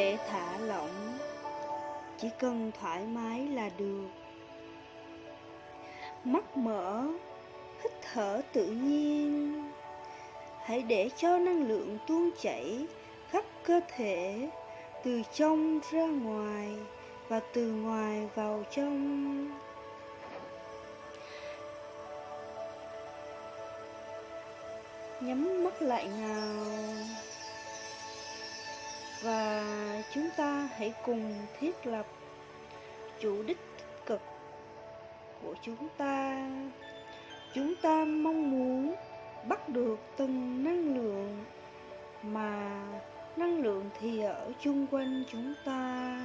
thể thả lỏng, Chỉ cần thoải mái là được. Mắt mở, Hít thở tự nhiên. Hãy để cho năng lượng tuôn chảy khắp cơ thể, Từ trong ra ngoài Và từ ngoài vào trong. Nhắm mắt lại nào. Và chúng ta hãy cùng thiết lập chủ đích tích cực của chúng ta. Chúng ta mong muốn bắt được từng năng lượng Mà năng lượng thì ở chung quanh chúng ta.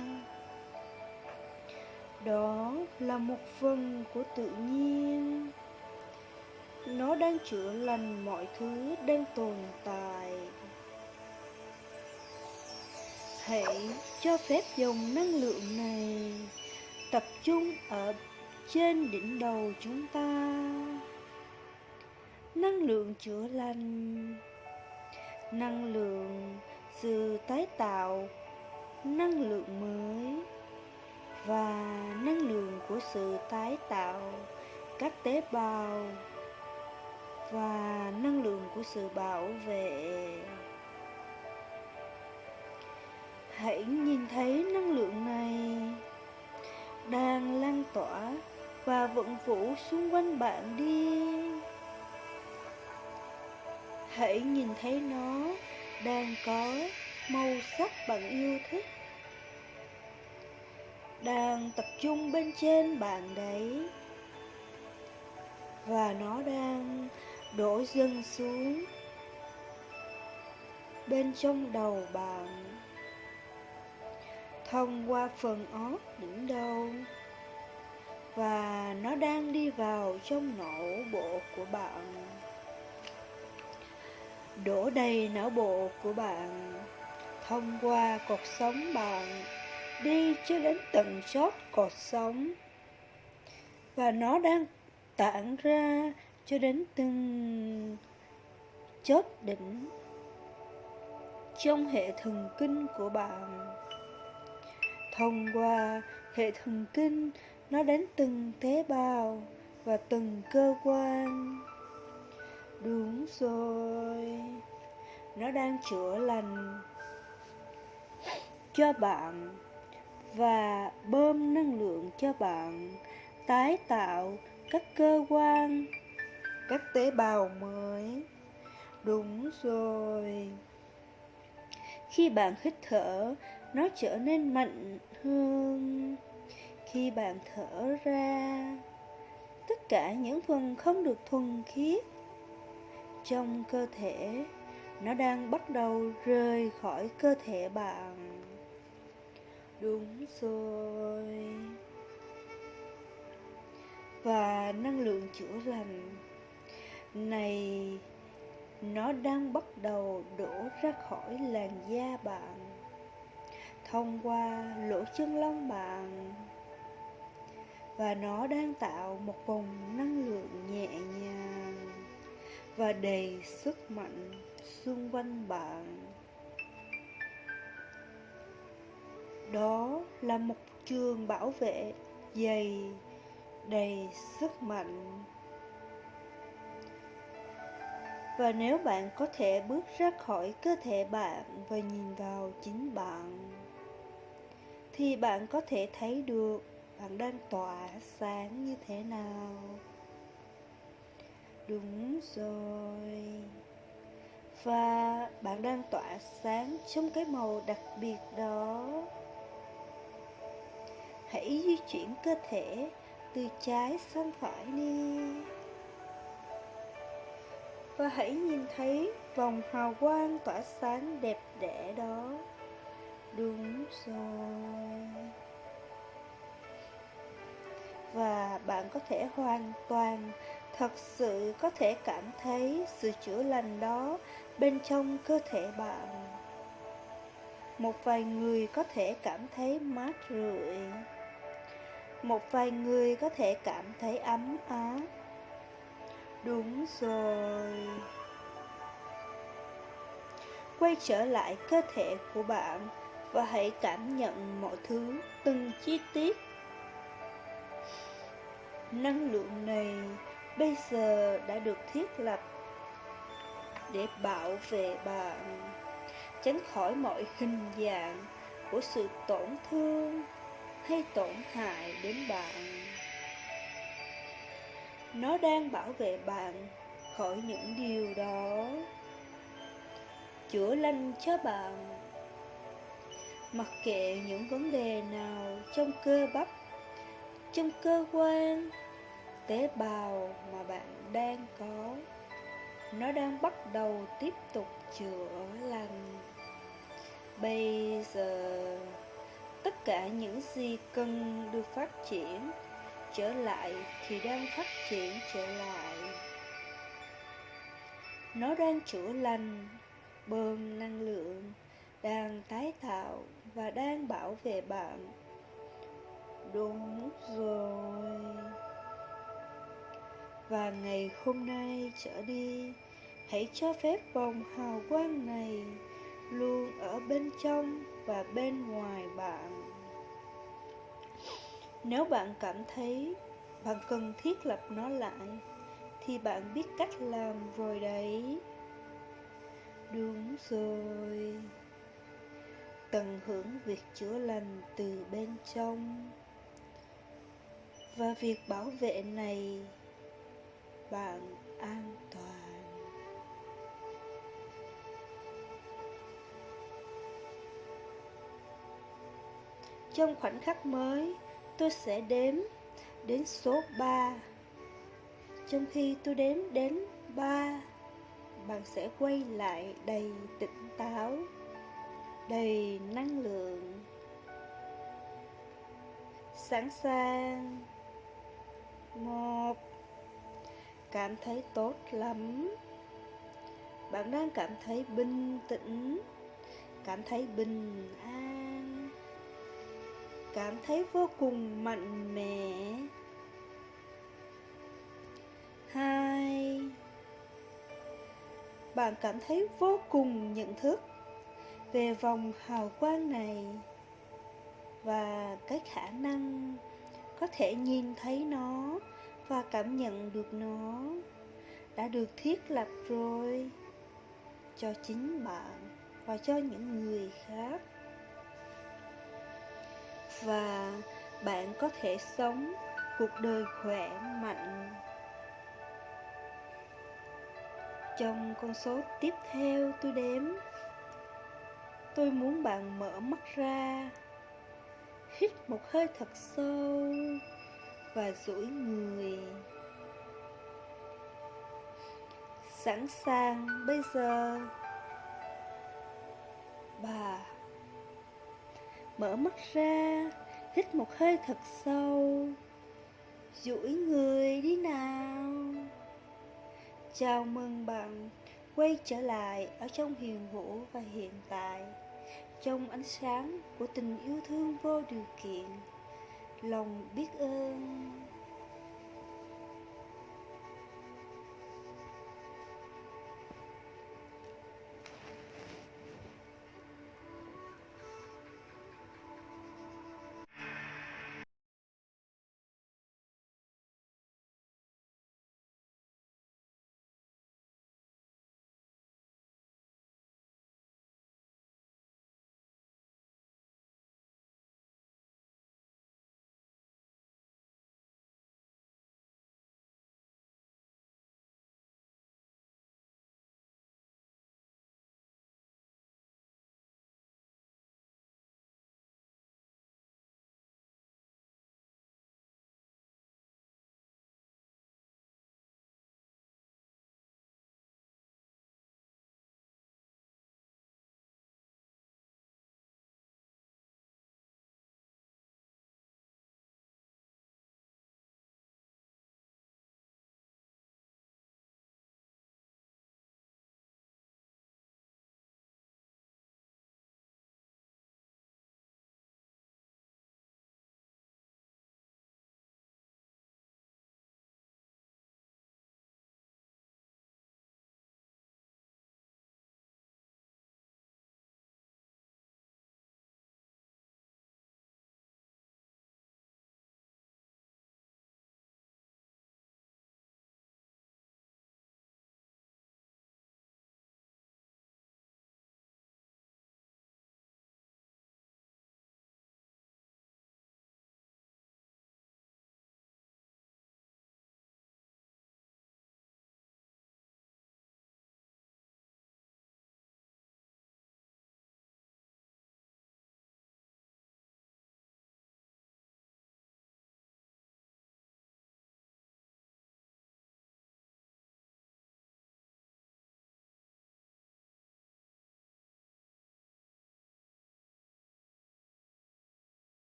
Đó là một phần của tự nhiên. Nó đang chữa lành mọi thứ đang tồn tại thể cho phép dòng năng lượng này tập trung ở trên đỉnh đầu chúng ta. Năng lượng chữa lành, Năng lượng sự tái tạo, Năng lượng mới Và năng lượng của sự tái tạo các tế bào và năng lượng của sự bảo vệ hãy nhìn thấy năng lượng này đang lan tỏa và vận vũ xung quanh bạn đi. Hãy nhìn thấy nó đang có màu sắc bạn yêu thích đang tập trung bên trên bạn đấy. Và nó đang đổ dần xuống bên trong đầu bạn thông qua phần óc những đâu và nó đang đi vào trong não bộ của bạn. Đổ đầy não bộ của bạn. Thông qua cột sống bạn, đi cho đến tận chót cột sống. Và nó đang tản ra cho đến từng chốt đỉnh trong hệ thần kinh của bạn thông qua hệ thần kinh nó đến từng tế bào và từng cơ quan đúng rồi nó đang chữa lành cho bạn và bơm năng lượng cho bạn tái tạo các cơ quan các tế bào mới. Đúng rồi. Khi bạn hít thở, nó trở nên mạnh hơn. Khi bạn thở ra, tất cả những phần không được thuần khiết trong cơ thể, nó đang bắt đầu rời khỏi cơ thể bạn. Đúng rồi. Và năng lượng chữa lành này nó đang bắt đầu đổ ra khỏi làn da bạn thông qua lỗ chân lông bạn. Và nó đang tạo một vòng năng lượng nhẹ nhàng và đầy sức mạnh xung quanh bạn. Đó là một trường bảo vệ dày, đầy sức mạnh. Và nếu bạn có thể bước ra khỏi cơ thể bạn và nhìn vào chính bạn thì bạn có thể thấy được bạn đang tỏa sáng như thế nào. Đúng rồi. Và bạn đang tỏa sáng trong cái màu đặc biệt đó. Hãy di chuyển cơ thể từ trái sang phải đi. Và hãy nhìn thấy vòng hào quang tỏa sáng đẹp đẽ đó. Bạn có thể hoàn toàn, thật sự có thể cảm thấy sự chữa lành đó bên trong cơ thể bạn. Một vài người có thể cảm thấy mát rượi. Một vài người có thể cảm thấy ấm áp Đúng rồi. Quay trở lại cơ thể của bạn và hãy cảm nhận mọi thứ từng chi tiết. Năng lượng này bây giờ đã được thiết lập để bảo vệ bạn tránh khỏi mọi hình dạng của sự tổn thương hay tổn hại đến bạn. Nó đang bảo vệ bạn khỏi những điều đó. Chữa lành cho bạn. Mặc kệ những vấn đề nào trong cơ bắp, trong cơ quan, tế bào mà bạn đang có, nó đang bắt đầu tiếp tục chữa lành. Bây giờ, tất cả những gì cần được phát triển trở lại thì đang phát triển trở lại. Nó đang chữa lành, bơm năng lượng, đang tái tạo và đang bảo vệ bạn. Đúng rồi. Và ngày hôm nay trở đi, hãy cho phép vòng hào quang này luôn ở bên trong và bên ngoài bạn. Nếu bạn cảm thấy bạn cần thiết lập nó lại, thì bạn biết cách làm rồi đấy. Đúng rồi. Tận hưởng việc chữa lành từ bên trong. Và việc bảo vệ này, bạn an toàn. Trong khoảnh khắc mới, tôi sẽ đếm đến số 3. Trong khi tôi đếm đến 3, bạn sẽ quay lại đầy tỉnh táo, đầy năng lượng, sẵn sàng. Một, cảm thấy tốt lắm. Bạn đang cảm thấy bình tĩnh, cảm thấy bình an cảm thấy vô cùng mạnh mẽ. Hai, bạn cảm thấy vô cùng nhận thức về vòng hào quang này và cái khả năng có thể nhìn thấy nó và cảm nhận được nó đã được thiết lập rồi cho chính bạn và cho những người khác và bạn có thể sống cuộc đời khỏe mạnh. Trong con số tiếp theo tôi đếm, tôi muốn bạn mở mắt ra, hít một hơi thật sâu và duỗi người. Sẵn sàng bây giờ. Bà Mở mắt ra, hít một hơi thật sâu duỗi người đi nào Chào mừng bạn quay trở lại ở trong hiền hữu và hiện tại trong ánh sáng của tình yêu thương vô điều kiện. Lòng biết ơn.